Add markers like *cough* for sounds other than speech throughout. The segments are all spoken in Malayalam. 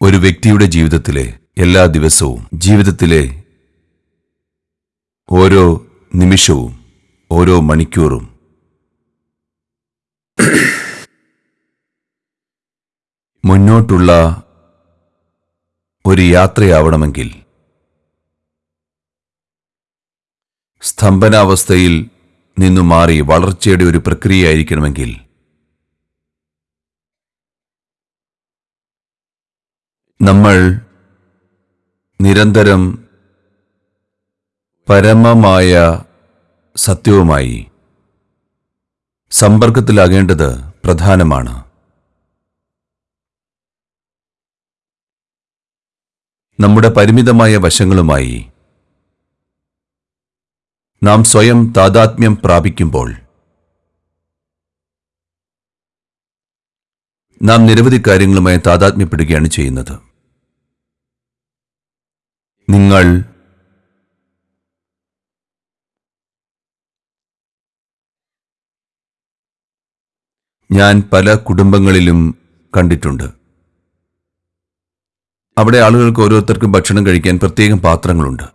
ഒരു വ്യക്തിയുടെ ജീവിതത്തിലെ എല്ലാ ദിവസവും ജീവിതത്തിലെ ഓരോ നിമിഷവും ഓരോ മണിക്കൂറും മുന്നോട്ടുള്ള ഒരു യാത്രയാവണമെങ്കിൽ സ്തംഭനാവസ്ഥയിൽ നിന്നു മാറി വളർച്ചയുടെ ഒരു പ്രക്രിയയായിരിക്കണമെങ്കിൽ നമ്മൾ നിരന്തരം പരമമായ സത്യവുമായി സമ്പർക്കത്തിലാകേണ്ടത് പ്രധാനമാണ്. നമ്മുടെ പരിമിതമായ വശങ്ങളുമായി നാം സ്വയം താതാത്മ്യം പ്രാപിക്കുമ്പോൾ നാം നിരവധി കാര്യങ്ങളുമായി താതാത്മ്യപ്പെടുകയാണ് ചെയ്യുന്നത്. നിങ്ങൾ ഞാൻ പല കുടുംബങ്ങളിലും കണ്ടിട്ടുണ്ട്. അവിടെ ആളുകൾക്ക് ഓരോരുത്തർക്കും ഭക്ഷണം കഴിക്കാൻ പ്രത്യേകം പാത്രങ്ങളുണ്ട്.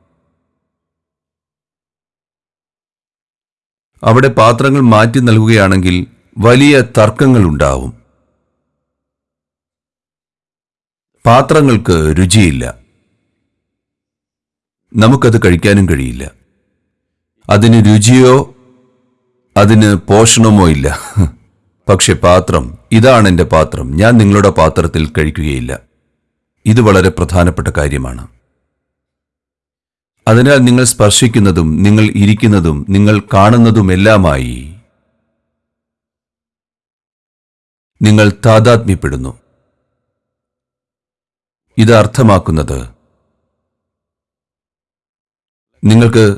അവിടെ പാത്രങ്ങൾ മാറ്റി നൽകുകയാണെങ്കിൽ വലിയ തർക്കങ്ങൾ ഉണ്ടാവും പാത്രങ്ങൾക്ക് രുചിയില്ല. നമുക്കത് കഴിക്കാനും കഴിയില്ല. അതിന് രുചിയോ അതിന് പോഷണമോ ഇല്ല. പക്ഷെ പാത്രം ഇതാണ് എന്റെ പാത്രം. ഞാൻ നിങ്ങളുടെ പാത്രത്തിൽ കഴിക്കുകയില്ല. ഇത് വളരെ പ്രധാനപ്പെട്ട കാര്യമാണ്. അതിനാൽ നിങ്ങൾ സ്പർശിക്കുന്നതും നിങ്ങൾ ഇരിക്കുന്നതും നിങ്ങൾ കാണുന്നതുമെല്ലാമായി നിങ്ങൾ താതാത്മ്യപ്പെടുന്നു. ഇത് അർത്ഥമാക്കുന്നത് നിങ്ങൾക്ക്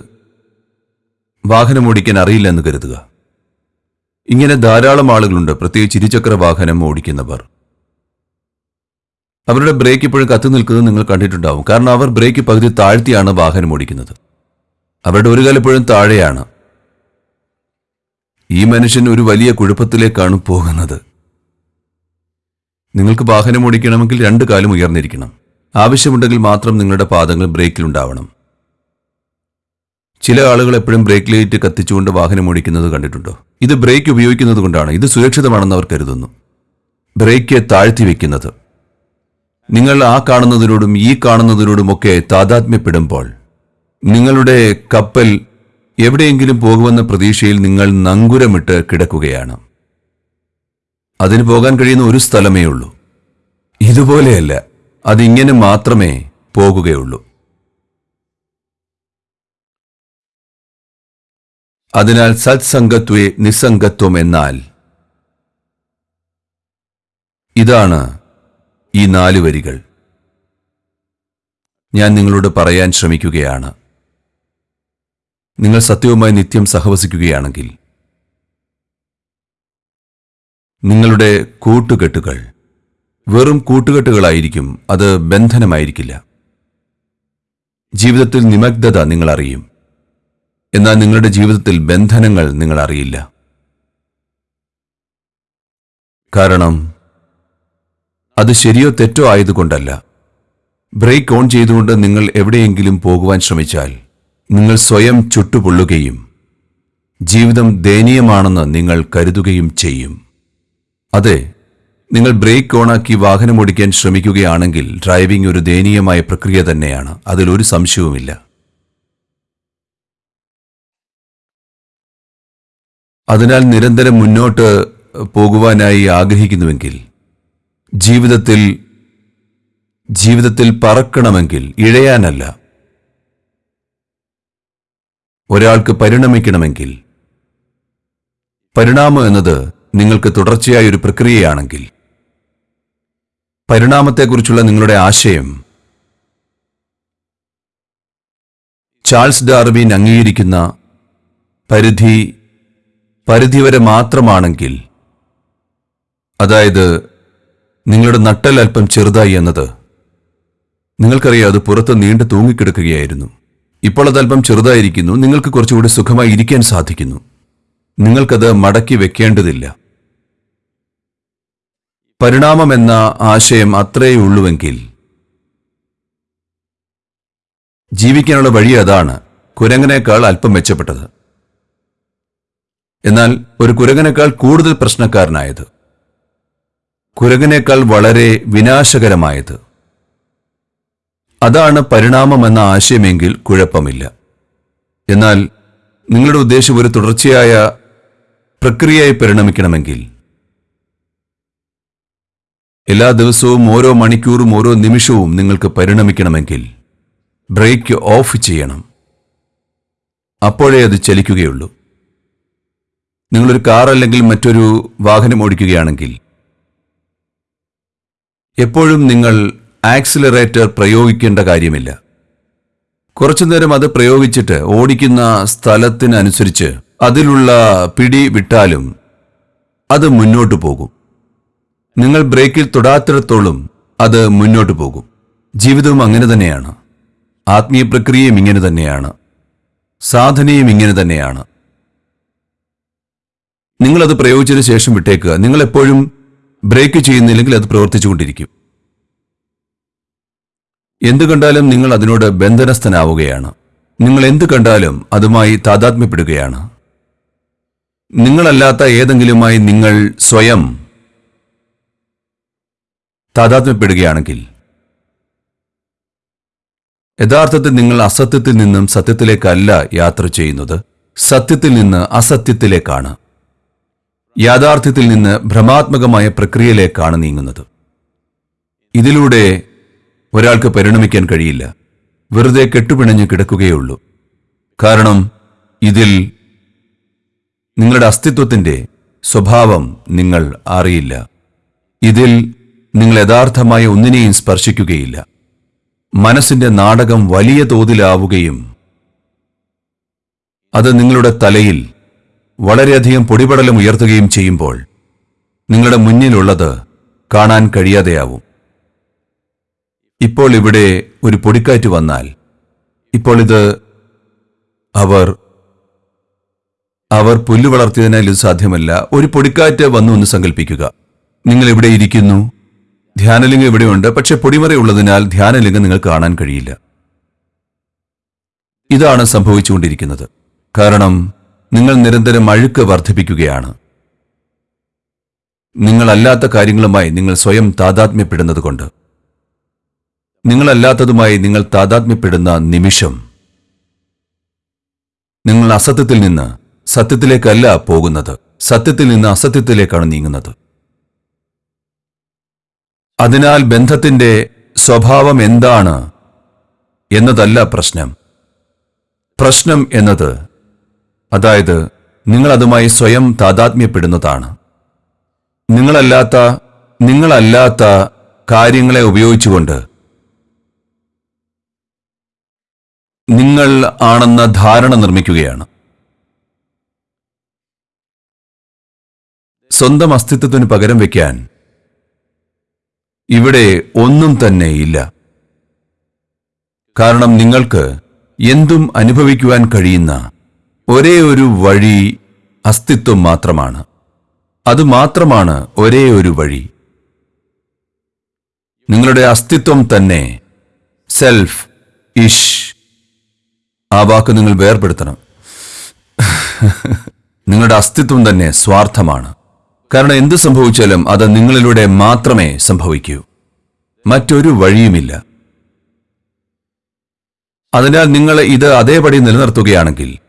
വാഹനം ഓടിക്കാൻ അറിയില്ല എന്ന് കരുതുക. ഇങ്ങനെ ധാരാളം ആളുകളുണ്ട്. പ്രത്യേകിച്ച് ഇരുചക്ര വാഹനം ഓടിക്കുന്നവർ. അവരുടെ ബ്രേക്ക് ഇപ്പോഴും കത്തി നിൽക്കുന്നത് നിങ്ങൾ കണ്ടിട്ടുണ്ടാവും. കാരണം അവർ ബ്രേക്ക് പകുതി താഴ്ത്തിയാണ് വാഹനം ഓടിക്കുന്നത്. അവരുടെ ഒരു കാലപ്പോഴും താഴെയാണ്. ഈ മനുഷ്യൻ ഒരു വലിയ കുഴപ്പത്തിലേക്കാണ് പോകുന്നത്. നിങ്ങൾക്ക് വാഹനം ഓടിക്കണമെങ്കിൽ രണ്ട് കാലും ഉയർന്നിരിക്കണം. ആവശ്യമുണ്ടെങ്കിൽ മാത്രം നിങ്ങളുടെ പാദങ്ങൾ ബ്രേക്കിലുണ്ടാവണം ചില ആളുകൾ എപ്പോഴും ബ്രേക്ക് ലൈറ്റ് കത്തിച്ചുകൊണ്ട് വാഹനം ഓടിക്കുന്നത് കണ്ടിട്ടുണ്ടോ? ഇത് ബ്രേക്ക് ഉപയോഗിക്കുന്നത് കൊണ്ടാണ്. ഇത് സുരക്ഷിതമാണെന്ന് അവർ കരുതുന്നു. ബ്രേക്ക് താഴ്ത്തി വെക്കുന്നത്. നിങ്ങൾ ആ കാണുന്നതിനോടും ഈ കാണുന്നതിനോടുമൊക്കെ താതാത്മ്യപ്പെടുമ്പോൾ നിങ്ങളുടെ കപ്പൽ എവിടെയെങ്കിലും പോകുമെന്ന പ്രതീക്ഷയിൽ നിങ്ങൾ നങ്കുരമിട്ട് കിടക്കുകയാണ്. അതിന് പോകാൻ കഴിയുന്ന ഒരു സ്ഥലമേ ഉള്ളൂ. ഇതുപോലെയല്ല. അതിങ്ങനെ മാത്രമേ പോകുകയുള്ളൂ. അതിനാൽ സത്സംഗത്വേ നിസ്സംഗത്വം എന്നാൽ. ഇതാണ് ഈ നാല് വരികൾ. ഞാൻ നിങ്ങളോട് പറയാൻ ശ്രമിക്കുകയാണ്. നിങ്ങൾ സത്യവുമായി നിത്യം സഹവസിക്കുകയാണെങ്കിൽ. നിങ്ങളുടെ കൂട്ടുകെട്ടുകൾ. വെറും കൂട്ടുകെട്ടുകളായിരിക്കും അത് ബന്ധനമായിരിക്കില്ല. ജീവിതത്തിൽ നിമഗ്ധത നിങ്ങൾ അറിയും എന്നാൽ നിങ്ങളുടെ ജീവിതത്തിൽ ബന്ധനങ്ങൾ നിങ്ങൾ അറിയില്ല. കാരണം അത് ശരിയോ തെറ്റോ ആയതുകൊണ്ടല്ല. ബ്രേക്ക് ഓൺ ചെയ്തുകൊണ്ട് നിങ്ങൾ എവിടെയെങ്കിലും പോകുവാൻ ശ്രമിച്ചാൽ നിങ്ങൾ സ്വയം ചുട്ടുപൊള്ളുകയും ജീവിതം ദയനീയമാണെന്ന് നിങ്ങൾ കരുതുകയും ചെയ്യും. അതെ നിങ്ങൾ ബ്രേക്ക് ഓണാക്കി വാഹനം ഓടിക്കാൻ ശ്രമിക്കുകയാണെങ്കിൽ ഡ്രൈവിംഗ് ഒരു ദയനീയമായ പ്രക്രിയ തന്നെയാണ്. അതിലൊരു സംശയവുമില്ല. അതിനാൽ നിരന്തരം മുന്നോട്ട് പോകുവാനായി ആഗ്രഹിക്കുന്നുവെങ്കിൽ ജീവിതത്തിൽ ജീവിതത്തിൽ പറക്കണമെങ്കിൽ ഇഴയാനല്ല. ഒരാൾക്ക് പരിണമിക്കണമെങ്കിൽ പരിണാമം എന്നത് നിങ്ങൾക്ക് തുടർച്ചയായ ഒരു പ്രക്രിയയാണെങ്കിൽ പരിണാമത്തെക്കുറിച്ചുള്ള നിങ്ങളുടെ ആശയം ചാൾസ് ഡാർവിൻ അംഗീകരിക്കുന്ന പരിധി പരിധിവരെ മാത്രമാണെങ്കിൽ അതായത് നിങ്ങളുടെ നട്ടൽ അല്പം ചെറുതായി എന്നത് നിങ്ങൾക്കറിയാം അത് പുറത്ത് നീണ്ടു തൂങ്ങിക്കിടക്കുകയായിരുന്നു. ഇപ്പോൾ അത് അല്പം ചെറുതായിരിക്കുന്നു നിങ്ങൾക്ക് കുറച്ചുകൂടി സുഖമായി ഇരിക്കാൻ സാധിക്കുന്നു. നിങ്ങൾക്കത് മടക്കി വെക്കേണ്ടതില്ല. പരിണാമം എന്ന ആശയം അത്രയേ ഉള്ളുവെങ്കിൽ ജീവിക്കാനുള്ള വഴി അതാണ് കുരങ്ങനേക്കാൾ അല്പം മെച്ചപ്പെട്ടത്. എന്നാൽ ഒരു കുരങ്ങനേക്കാൾ കൂടുതൽ പ്രശ്നക്കാരനായത്. കുരങ്ങനേക്കാൾ വളരെ വിനാശകരമായത്. അതാണ് പരിണാമമെന്ന ആശയമെങ്കിൽ കുഴപ്പമില്ല. എന്നാൽ നിങ്ങളുടെ ഉദ്ദേശം ഒരു തുടർച്ചയായ പ്രക്രിയയായി പരിണമിക്കണമെങ്കിൽ. എല്ലാ ദിവസവും ഓരോ മണിക്കൂറും ഓരോ നിമിഷവും നിങ്ങൾക്ക് പരിണമിക്കണമെങ്കിൽ ബ്രേക്ക് ഓഫ് ചെയ്യണം. അപ്പോഴേ അത് ചലിക്കുകയുള്ളൂ. നിങ്ങളൊരു കാർ അല്ലെങ്കിൽ മറ്റൊരു വാഹനം ഓടിക്കുകയാണെങ്കിൽ എപ്പോഴും നിങ്ങൾ ആക്സിലറേറ്റർ പ്രയോഗിക്കേണ്ട കാര്യമില്ല. കുറച്ചു നേരം അത് പ്രയോഗിച്ചിട്ട് ഓടിക്കുന്ന സ്ഥലത്തിനനുസരിച്ച് അതിലുള്ള പിടി വിട്ടാലും അത് മുന്നോട്ട് പോകും. നിങ്ങൾ ബ്രേക്കിൽ തൊടാത്തിടത്തോളം അത് മുന്നോട്ട് പോകും. ജീവിതവും അങ്ങനെ തന്നെയാണ്. ആത്മീയ പ്രക്രിയയും ഇങ്ങനെ തന്നെയാണ്. സാധനയും ഇങ്ങനെ തന്നെയാണ്. നിങ്ങളത് പ്രയോഗിച്ചതിന് ശേഷം വിട്ടേക്കുക. നിങ്ങൾ എപ്പോഴും ബ്രേക്ക് ചെയ്യുന്നില്ലെങ്കിൽ അത് പ്രവർത്തിച്ചുകൊണ്ടിരിക്കും. എന്തു കണ്ടാലും നിങ്ങൾ അതിനോട് ബന്ധനസ്ഥനാവുകയാണ്. നിങ്ങൾ എന്തു കണ്ടാലും അതുമായി താതാത്മ്യപ്പെടുകയാണ്. നിങ്ങളല്ലാത്ത ഏതെങ്കിലുമായി നിങ്ങൾ സ്വയം താതാത്മ്യപ്പെടുകയാണെങ്കിൽ യഥാർത്ഥത്തിൽ നിങ്ങൾ അസത്യത്തിൽ നിന്നും സത്യത്തിലേക്കല്ല യാത്ര ചെയ്യുന്നത്. സത്യത്തിൽ നിന്ന് അസത്യത്തിലേക്കാണ്. യാഥാർത്ഥ്യത്തിൽ നിന്ന് ഭ്രമാത്മകമായ പ്രക്രിയയിലേക്കാണ് നീങ്ങുന്നത്. ഇതിലൂടെ ഒരാൾക്ക് പരിണമിക്കാൻ കഴിയില്ല. വെറുതെ കെട്ടുപിണഞ്ഞ് കിടക്കുകയുള്ളൂ. കാരണം ഇതിൽ നിങ്ങളുടെ അസ്തിത്വത്തിന്റെ സ്വഭാവം നിങ്ങൾ അറിയില്ല. ഇതിൽ നിങ്ങൾ യഥാർത്ഥമായ ഒന്നിനെയും സ്പർശിക്കുകയില്ല. മനസ്സിന്റെ നാടകം വലിയ തോതിലാവുകയും അത് നിങ്ങളുടെ തലയിൽ വളരെയധികം പൊടിപടലം ഉയർത്തുകയും ചെയ്യുമ്പോൾ നിങ്ങളുടെ മുന്നിലുള്ളത് കാണാൻ കഴിയാതെയാവും. ഇപ്പോൾ ഇവിടെ ഒരു പൊടിക്കാറ്റ് വന്നാൽ ഇപ്പോൾ ഇത് അവർ അവർ പുല്ല് വളർത്തിയതിനാൽ ഇത് സാധ്യമല്ല. ഒരു പൊടിക്കാറ്റ് വന്നു എന്ന് സങ്കല്പിക്കുക നിങ്ങൾ ഇവിടെ ഇരിക്കുന്നു? ധ്യാനലിംഗം ഇവിടെയുണ്ട് പക്ഷെ പൊടിമറയുള്ളതിനാൽ ധ്യാനലിംഗം നിങ്ങൾ കാണാൻ കഴിയില്ല. ഇതാണ് സംഭവിച്ചുകൊണ്ടിരിക്കുന്നത്. കാരണം നിങ്ങൾ നിരന്തരം അഴുക്ക് വർദ്ധിപ്പിക്കുകയാണ്. നിങ്ങളല്ലാത്ത കാര്യങ്ങളുമായി നിങ്ങൾ സ്വയം താതാത്മ്യപ്പെടുന്നതുകൊണ്ട്. നിങ്ങളല്ലാത്തതുമായി നിങ്ങൾ താതാത്മ്യപ്പെടുന്ന നിമിഷം. നിങ്ങൾ അസത്യത്തിൽ നിന്ന് സത്യത്തിലേക്കല്ല പോകുന്നത്. സത്യത്തിൽ നിന്ന് അസത്യത്തിലേക്കാണ് നീങ്ങുന്നത്. അതിനാൽ ബന്ധത്തിന്റെ സ്വഭാവം എന്താണ് എന്നതല്ല പ്രശ്നം. പ്രശ്നം എന്നത് അതായത് നിങ്ങൾ അതുമായി സ്വയം താതാത്മ്യപ്പെടുന്നതാണ്. നിങ്ങളല്ലാത്ത നിങ്ങളല്ലാത്ത കാര്യങ്ങളെ ഉപയോഗിച്ചുകൊണ്ട് നിങ്ങൾ ആണെന്ന ധാരണ നിർമ്മിക്കുകയാണ്. സ്വന്തം അസ്തിത്വത്തിന് പകരം വയ്ക്കാൻ ഇവിടെ ഒന്നും തന്നെ ഇല്ല. കാരണം നിങ്ങൾക്ക് എന്തും അനുഭവിക്കുവാൻ കഴിയുന്ന ഒരേ ഒരു വഴി അസ്തിത്വം മാത്രമാണ്. അത് മാത്രമാണ് ഒരേ ഒരു വഴി. നിങ്ങളുടെ അസ്തിത്വം തന്നെ സെൽഫ് ഇഷ്. ആ വാക്ക് നിങ്ങൾ വേർപെടുത്തണം. നിങ്ങളുടെ അസ്തിത്വം തന്നെ സ്വാർത്ഥമാണ്. കാരണം എന്ത് സംഭവിച്ചാലും അത് നിങ്ങളിലൂടെ മാത്രമേ സംഭവിക്കൂ. മറ്റൊരു വഴിയുമില്ല. അതിനാൽ നിങ്ങൾ ഇത് അതേപടി നിലനിർത്തുകയാണെങ്കിൽ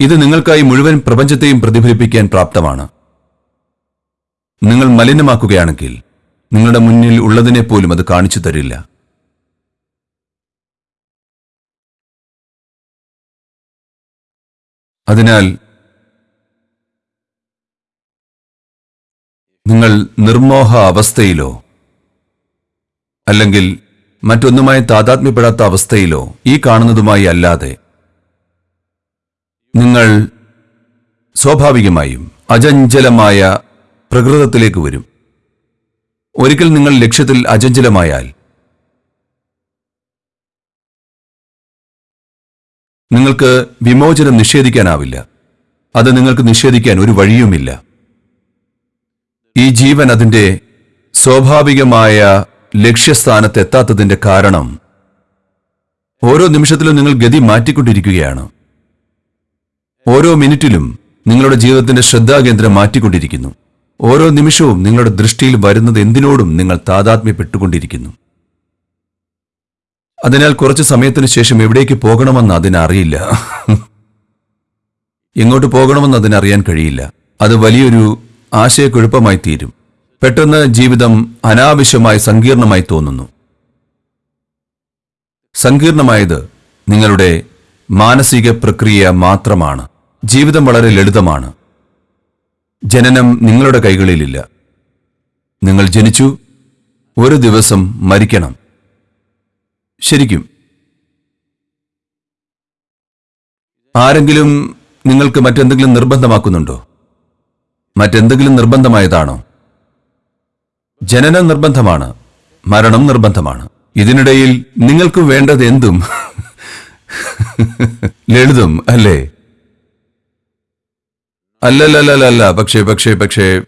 ഇത് നിങ്ങൾക്കായി മുഴുവൻ പ്രപഞ്ചത്തെയും പ്രതിഫലിപ്പിക്കാൻ പ്രാപ്തമാണ്. നിങ്ങൾ മലിനമാക്കുകയാണെങ്കിൽ നിങ്ങളുടെ മുന്നിൽ ഉള്ളതിനെ പോലും അത് കാണിച്ചു തരില്ല. അതിനാൽ നിങ്ങൾ നിർമോഹ അവസ്ഥയിലോ അല്ലെങ്കിൽ മറ്റൊന്നുമായി താതാത്മ്യപ്പെടാത്ത അവസ്ഥയിലോ ഈ കാണുന്നതുമായി അല്ലാതെ നിങ്ങൾ സ്വാഭാവികമായും അചഞ്ചലമായ പ്രകൃതത്തിലേക്ക് വരും. ഒരിക്കൽ നിങ്ങൾ ലക്ഷ്യത്തിൽ അചഞ്ചലമായാൽ നിങ്ങൾക്ക് വിമോചനം നിഷേധിക്കാനാവില്ല. അത് നിങ്ങൾക്ക് നിഷേധിക്കാൻ ഒരു വഴിയുമില്ല. ഈ ജീവൻ അതിന്റെ സ്വാഭാവികമായ ലക്ഷ്യസ്ഥാനത്ത് എത്താത്തതിന്റെ കാരണം ഓരോ നിമിഷത്തിലും നിങ്ങൾ ഗതി മാറ്റിക്കൊണ്ടിരിക്കുകയാണ്. ഓരോ മിനിറ്റിലും നിങ്ങളുടെ ജീവിതത്തിന്റെ ശ്രദ്ധാകേന്ദ്രം മാറ്റിക്കൊണ്ടിരിക്കുന്നു. ഓരോ നിമിഷവും നിങ്ങളുടെ ദൃഷ്ടിയിൽ വരുന്നത് എന്തിനോടും നിങ്ങൾ താതാത്മ്യപ്പെട്ടുകൊണ്ടിരിക്കുന്നു. അതിനാൽ കുറച്ച് സമയത്തിന് ശേഷം എവിടേക്ക് പോകണമെന്ന് അതിനറിയില്ല. എങ്ങോട്ട് പോകണമെന്ന് അതിനറിയാൻ കഴിയില്ല. അത് വലിയൊരു ആശയക്കുഴപ്പമായി തീരും. പെട്ടെന്ന് ജീവിതം അനാവശ്യമായി സങ്കീർണമായി തോന്നുന്നു. സങ്കീർണമായത് നിങ്ങളുടെ മാനസിക പ്രക്രിയ മാത്രമാണ്. ജീവിതം വളരെ ലളിതമാണ്. ജനനം നിങ്ങളുടെ കൈകളിലില്ല. നിങ്ങൾ ജനിച്ചു ഒരു ദിവസം മരിക്കണം. ശരിക്കും. ആരെങ്കിലും നിങ്ങൾക്ക് മറ്റെന്തെങ്കിലും നിർബന്ധമാക്കുന്നുണ്ടോ? മറ്റെന്തെങ്കിലും നിർബന്ധമായതാണോ? ജനനം നിർബന്ധമാണ് മരണം നിർബന്ധമാണ്. ഇതിനിടയിൽ നിങ്ങൾക്ക് വേണ്ടത് എന്തും *laughs* ലളിതം അല്ലേ? അല്ലല്ലല്ലല്ല പക്ഷേ പക്ഷേ പക്ഷേ.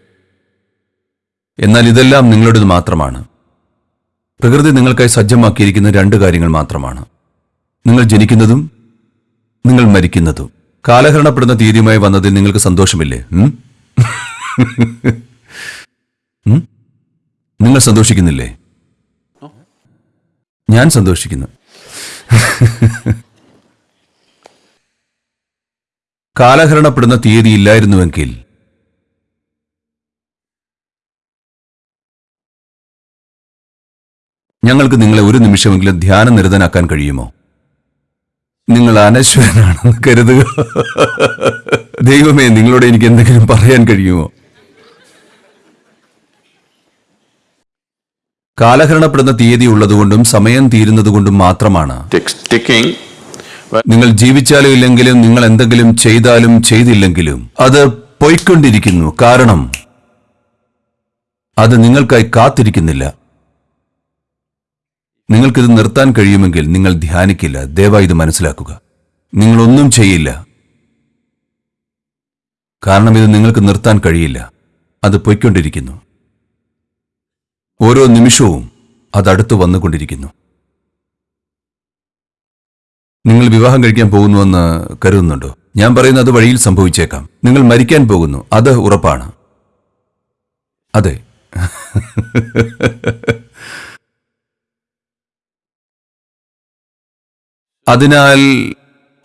എന്നാൽ ഇതെല്ലാം നിങ്ങളുടേത് മാത്രമാണ്. പ്രകൃതി നിങ്ങൾക്കായി സജ്ജമാക്കിയിരിക്കുന്ന രണ്ട് കാര്യങ്ങൾ മാത്രമാണ്. നിങ്ങൾ ജനിക്കുന്നതും നിങ്ങൾ മരിക്കുന്നതും. കാലഹരണപ്പെടുന്ന തീയതിയുമായി വന്നതിൽ നിങ്ങൾക്ക് സന്തോഷമില്ലേ? നിങ്ങൾ സന്തോഷിക്കുന്നില്ലേ? ഞാൻ സന്തോഷിക്കുന്നു. *laughs* കാലഹരണപ്പെടുന്ന തീയതി ഇല്ലായിരുന്നുവെങ്കിൽ ഞങ്ങൾക്ക് നിങ്ങളെ ഒരു നിമിഷമെങ്കിലും ധ്യാനനിരതനാക്കാൻ കഴിയുമോ? നിങ്ങൾ അനശ്വരനാണെന്ന് കരുതുക. ദൈവമേ നിങ്ങളോട് എനിക്ക് എന്തെങ്കിലും പറയാൻ കഴിയുമോ? കാലഹരണപ്പെടുന്ന തീയതി ഉള്ളതുകൊണ്ടും സമയം തീരുന്നതുകൊണ്ടും മാത്രമാണ്. നിങ്ങൾ ജീവിച്ചാലും ഇല്ലെങ്കിലും നിങ്ങൾ എന്തെങ്കിലും ചെയ്താലും ചെയ്തില്ലെങ്കിലും അത് പോയിക്കൊണ്ടിരിക്കുന്നു. കാരണം അത് നിങ്ങൾക്കായി കാത്തിരിക്കുന്നില്ല. നിങ്ങൾക്കിത് നിർത്താൻ കഴിയുമെങ്കിൽ നിങ്ങൾ ധ്യാനിക്കില്ല. ദയവായി ഇത് മനസ്സിലാക്കുക. നിങ്ങളൊന്നും ചെയ്യില്ല. കാരണം ഇത് നിങ്ങൾക്ക് നിർത്താൻ കഴിയില്ല. അത് പൊയ്ക്കൊണ്ടിരിക്കുന്നു. ഓരോ നിമിഷവും അതടുത്ത് വന്നുകൊണ്ടിരിക്കുന്നു. നിങ്ങൾ വിവാഹം കഴിക്കാൻ പോകുന്നുവെന്ന് കരുതുന്നുണ്ടോ? ഞാൻ പറയുന്നത് അത് വഴിയിൽ സംഭവിച്ചേക്കാം. നിങ്ങൾ മരിക്കാൻ പോകുന്നു. അത് ഉറപ്പാണ്. അതെ. അതിനാൽ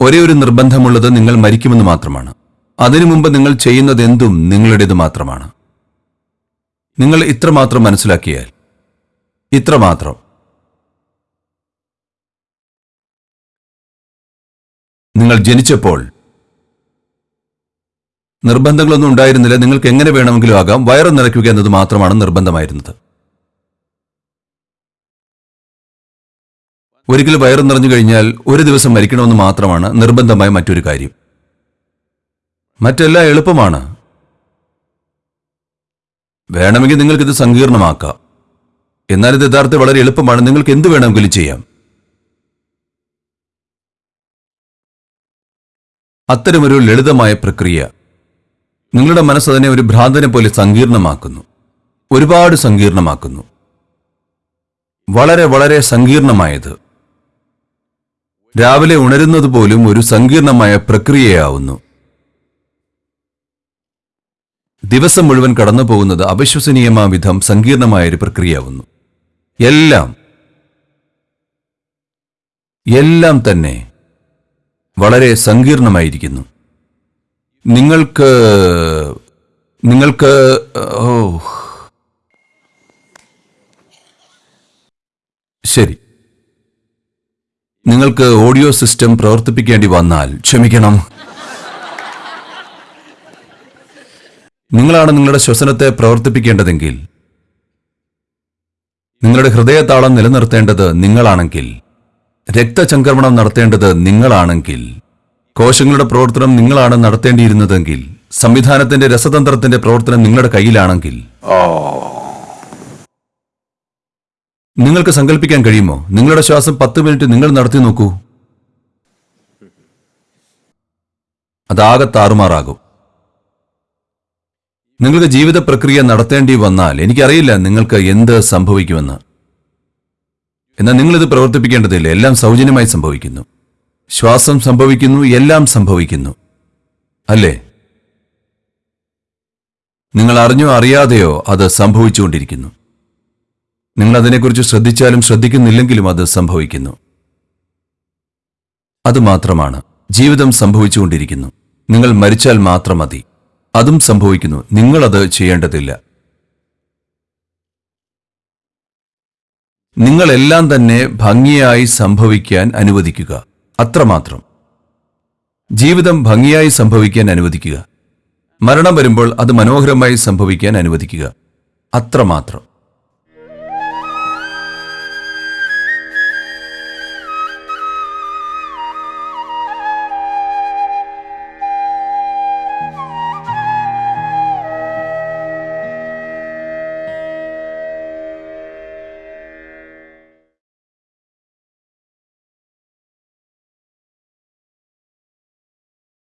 ഒരേ ഒരു നിർബന്ധമുള്ളത് നിങ്ങൾ മരിക്കുമെന്ന് മാത്രമാണ്. അതിനു മുമ്പ് നിങ്ങൾ ചെയ്യുന്നത് എന്തും നിങ്ങളുടേത് മാത്രമാണ്. നിങ്ങൾ ഇത്രമാത്രം മനസ്സിലാക്കിയാൽ. ഇത്രമാത്രം. നിങ്ങൾ ജനിച്ചപ്പോൾ നിർബന്ധങ്ങളൊന്നും ഉണ്ടായിരുന്നില്ല. നിങ്ങൾക്ക് എങ്ങനെ വേണമെങ്കിലും ആകാം. വയറ് നിറയ്ക്കുക എന്നത് മാത്രമാണ് നിർബന്ധമായിരുന്നത്. ഒരിക്കൽ വയറ് നിറഞ്ഞു കഴിഞ്ഞാൽ ഒരു ദിവസം മരിക്കണമെന്ന് മാത്രമാണ് നിർബന്ധമായ മറ്റൊരു കാര്യം. മറ്റെല്ലാം എളുപ്പമാണ്. വേണമെങ്കിൽ നിങ്ങൾക്കിത് സങ്കീർണമാക്കാം. എന്നാൽ ഇത് യഥാർത്ഥത്തിൽ വളരെ എളുപ്പമാണ്. നിങ്ങൾക്ക് എന്ത് വേണമെങ്കിലും ചെയ്യാം. അത്തരമൊരു ലളിതമായ പ്രക്രിയ നിങ്ങളുടെ മനസ്സ് അതിനെ ഒരു ഭ്രാന്തനെ പോലെ സങ്കീർണമാക്കുന്നു. ഒരുപാട് സങ്കീർണമാക്കുന്നു. വളരെ വളരെ സങ്കീർണമായത്. രാവിലെ ഉണരുന്നത് പോലും ഒരു സങ്കീർണമായ പ്രക്രിയയാവുന്നു. ദിവസം മുഴുവൻ കടന്നു പോകുന്നത് അവിശ്വസനീയമാവിധം സങ്കീർണമായ ഒരു പ്രക്രിയയാവുന്നു. എല്ലാം എല്ലാം തന്നെ വളരെ സങ്കീർണമായിരിക്കുന്നു. നിങ്ങൾക്ക് നിങ്ങൾക്ക് ഓ. ശരി. നിങ്ങൾക്ക് ഓഡിയോ സിസ്റ്റം പ്രവർത്തിപ്പിക്കേണ്ടി വന്നാൽ ക്ഷമിക്കണം. നിങ്ങളാണ് നിങ്ങളുടെ ശ്വസനത്തെ പ്രവർത്തിപ്പിക്കേണ്ടതെങ്കിൽ നിങ്ങളുടെ ഹൃദയതാളം നിലനിർത്തേണ്ടത് നിങ്ങളാണെങ്കിൽ രക്തചംക്രമണം നടത്തേണ്ടത് നിങ്ങളാണെങ്കിൽ കോശങ്ങളുടെ പ്രവർത്തനം നിങ്ങളാണ് നടത്തേണ്ടിയിരുന്നതെങ്കിൽ സംവിധാനത്തിന്റെ രസതന്ത്രത്തിന്റെ പ്രവർത്തനം നിങ്ങളുടെ കയ്യിലാണെങ്കിൽ. നിങ്ങൾക്ക് സങ്കല്പിക്കാൻ കഴിയുമോ? നിങ്ങളുടെ ശ്വാസം പത്ത് മിനിറ്റ് നിങ്ങൾ നടത്തി നോക്കൂ. അതാകെ താറുമാറാകും നിങ്ങൾക്ക് ജീവിത പ്രക്രിയ നടത്തേണ്ടി വന്നാൽ എനിക്കറിയില്ല നിങ്ങൾക്ക് എന്ത് സംഭവിക്കുമെന്ന്. എന്നാൽ നിങ്ങളിത് പ്രവർത്തിപ്പിക്കേണ്ടതില്ല. എല്ലാം സൗജന്യമായി സംഭവിക്കുന്നു. ശ്വാസം സംഭവിക്കുന്നു എല്ലാം സംഭവിക്കുന്നു. അല്ലേ? നിങ്ങൾ അറിഞ്ഞോ അറിയാതെയോ അത് സംഭവിച്ചുകൊണ്ടിരിക്കുന്നു. നിങ്ങൾ അതിനെക്കുറിച്ച് ശ്രദ്ധിച്ചാലും ശ്രദ്ധിക്കുന്നില്ലെങ്കിലും അത് സംഭവിക്കുന്നു. അത് മാത്രമാണ്. ജീവിതം സംഭവിച്ചുകൊണ്ടിരിക്കുന്നു. നിങ്ങൾ മരിച്ചാൽ മാത്രം മതി. അതും സംഭവിക്കുന്നു. നിങ്ങളത് ചെയ്യേണ്ടതില്ല. നിങ്ങളെല്ലാം തന്നെ ഭംഗിയായി സംഭവിക്കാൻ അനുവദിക്കുക. അത്രമാത്രം. ജീവിതം ഭംഗിയായി സംഭവിക്കാൻ അനുവദിക്കുക. മരണം വരുമ്പോൾ അത് മനോഹരമായി സംഭവിക്കാൻ അനുവദിക്കുക. അത്രമാത്രം.